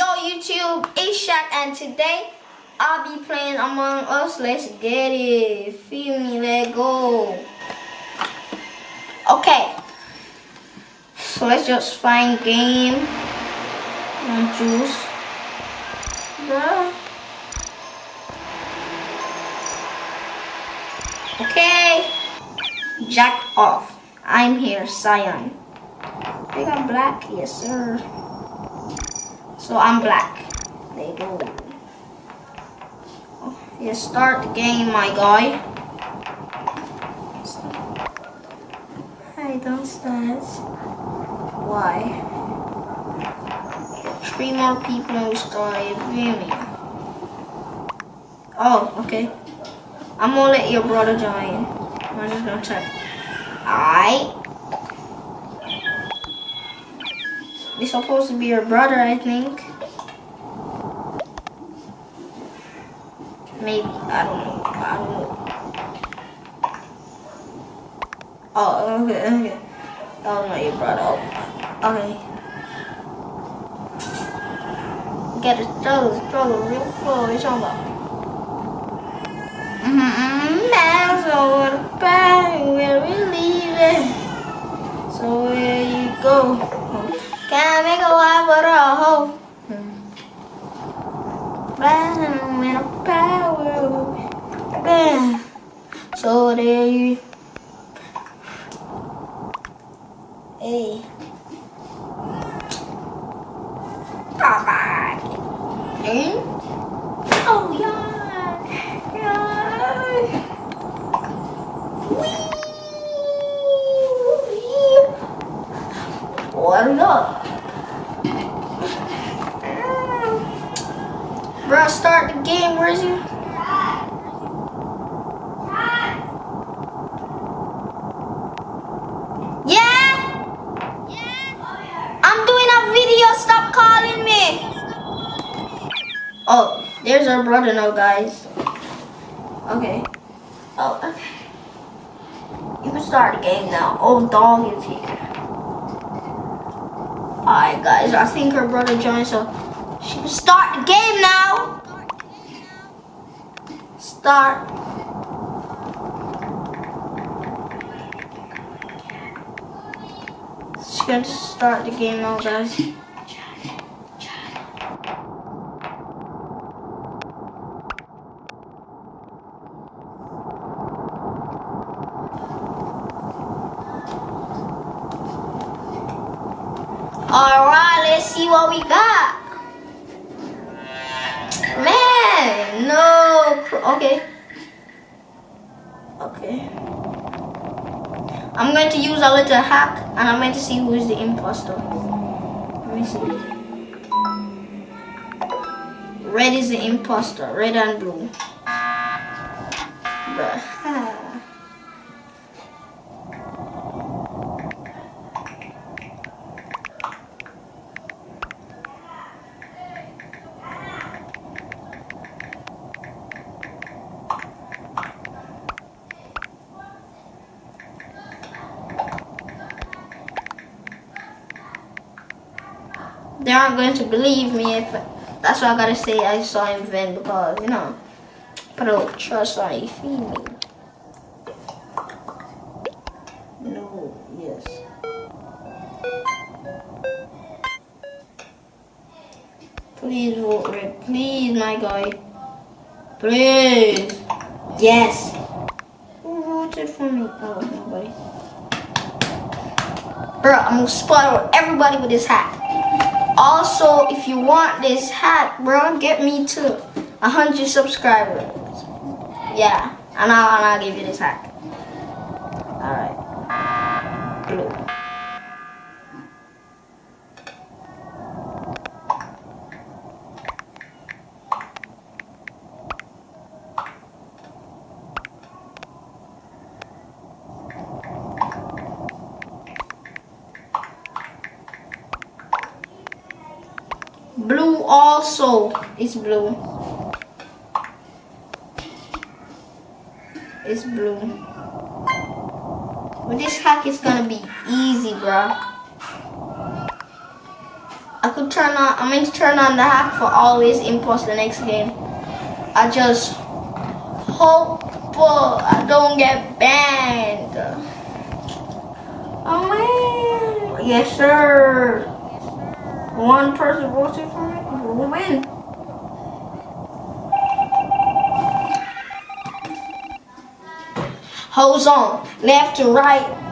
Yo YouTube, it's Shaq and today I'll be playing Among Us. Let's get it. Feel me, let go. Okay. So let's just find game. And juice. Bruh. Okay. Jack off. I'm here, Cyan. I got black, yes sir. So I'm black. There you go. Oh, yeah, start the game, my guy. I don't start. Why? Three more people started gaming. Oh, okay. I'm gonna let your brother join. I'm just gonna check. I. He's supposed to be your brother, I think. Maybe. I don't know. I don't know. Oh, okay, okay. Was not your brother. Oh, okay. Get a struggle, struggle real slow. What you talking about? Mm-hmm. Now, so where we leaving? So where you go? Can't make a wife but a hoe. Bam, in a power. Bam. So there you. Hey. Bye bye. Oh yeah. Yeah. Whee! What up? Bro, start the game. Where is you? Yeah? Yeah? I'm doing a video. Stop calling me. Oh, there's our brother now, guys. Okay. Oh, okay. You can start the game now. Oh, dog is here. Alright, guys. I think her brother joined, so start the game now. Start. She's going to start the game now, guys. Alright, let's see what we got. Okay. Okay. I'm going to use a little hack and I'm going to see who is the imposter. Let me see. Red is the imposter. Red and blue. Bruh. They aren't going to believe me if that's why I gotta say I saw him then because you know put a little trust on you feel me? No yes. Please vote red please my guy. Please. Yes. Who voted for me? Oh nobody bro I'm gonna spoil everybody with this hat also, if you want this hat, bro, get me to 100 subscribers. Yeah, and I'll, and I'll give you this hat. Alright. Blue. Blue also is blue. It's blue. But this hack is gonna be easy, bro. I could turn on, I'm going to turn on the hack for always impulse the next game. I just hope I don't get banned. Oh man, yes sir. One person voted for me, win. Hold on, left to right,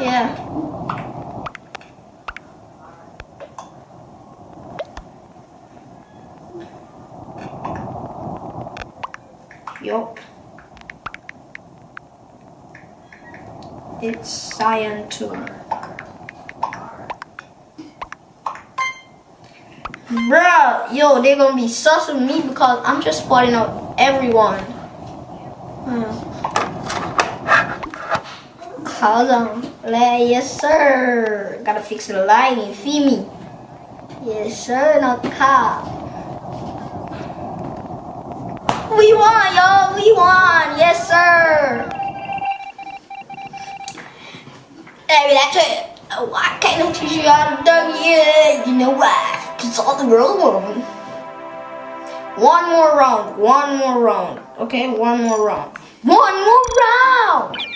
Yeah. Yup. It's cyan too. Bruh, yo, they're gonna be sus with me because I'm just spotting out everyone. Hold on. Yes, sir. Gotta fix the lighting. See me. Yes, sir. Not cop. We won, y'all. We won. Yes, sir. Hey, that's it. Oh, I can't teach you how to dunk yet. You know why? Because all the girls won. One more round. One more round. Okay, one more round. One more round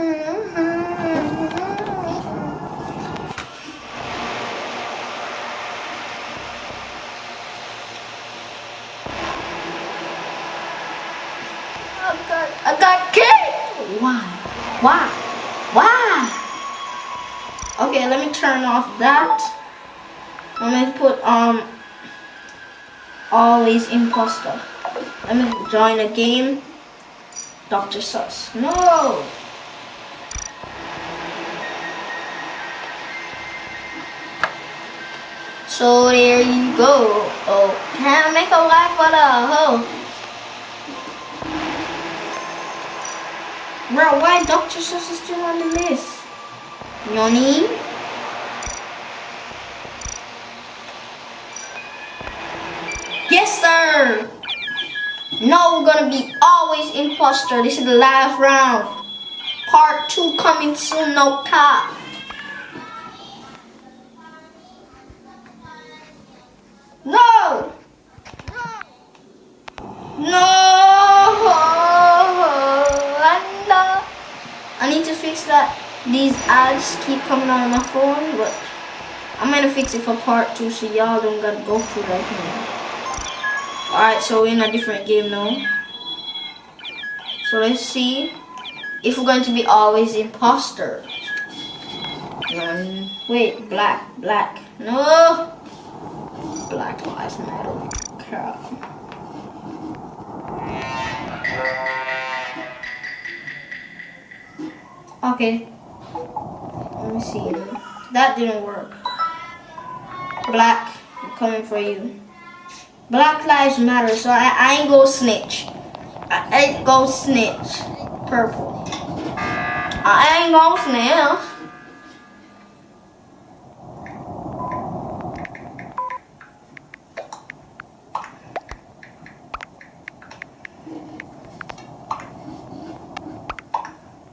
I got, I got cake. Why? Why? Why? Okay, let me turn off that. I'm gonna put um always imposter. Let me join a game. Dr. Sus. No! So there you go. Oh, can I make a life for the hoe? Bro, why Dr. Sus is still on the list? Yoni? Yes, sir! No, we're gonna be always imposter. This is the last round. Part two coming soon, no cap. No! No! I need to fix that. These ads keep coming on my phone, but I'm gonna fix it for part two so y'all don't gotta go through that here. Alright, so we're in a different game now. So let's see if we're going to be always imposter. Um, wait, black, black. No! Black lives matter. Crap. Okay. Let me see. That didn't work. Black, I'm coming for you. Black Lives Matter, so I, I ain't go snitch. I ain't go snitch. Purple. I ain't go snitch.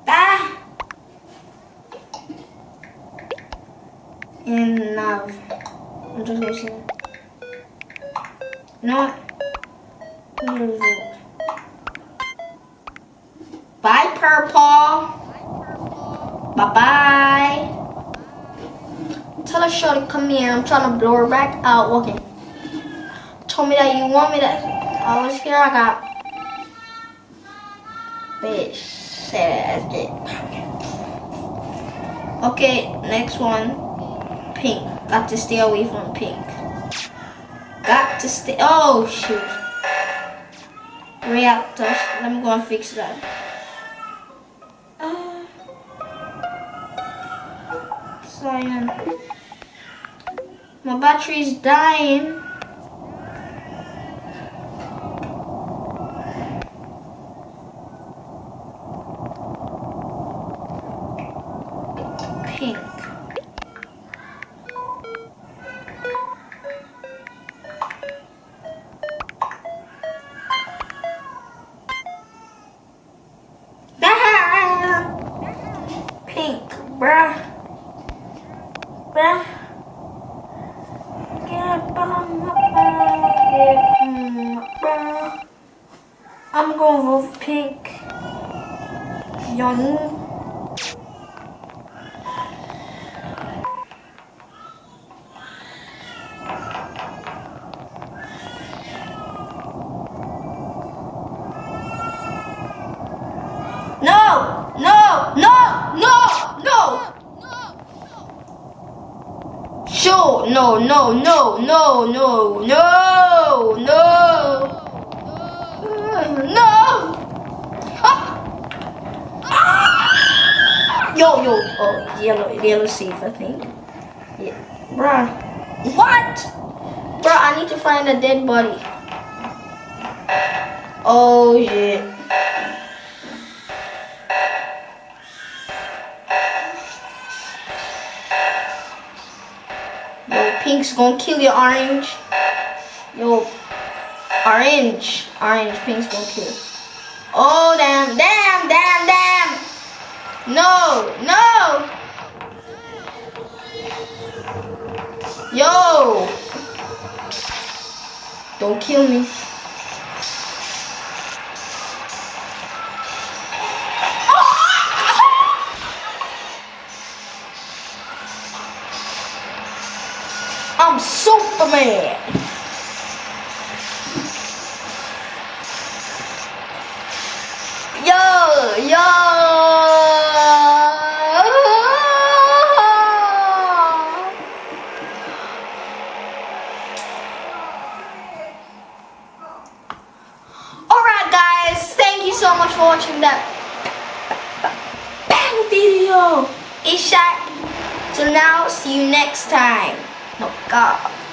Ah! Enough. Gonna eh, not Bye, purple. Bye bye. Tell her shorty come here. I'm trying to blow her back out. Okay. Told me that you want me to. Oh, I was here. I got. Bitch. Okay, next one. Pink. Got to stay away from pink. Got to stay. Oh, shoot. Reactor. Let me go and fix that. Uh, cyan. My battery's dying. No, no, no, no, no, no, no. No! Ah! Ah! Yo, yo. Oh, yellow, yellow safe, I think. Yeah. Bruh. What? Bruh, I need to find a dead body. Oh, shit. Pink's gonna kill you, orange. Yo, orange. Orange, pink's gonna kill. Oh, damn, damn, damn, damn. No, no. Yo. Don't kill me. I'm Superman. Yo, yo. Alright guys, thank you so much for watching that bang video. Ishak. So now, see you next time. 告。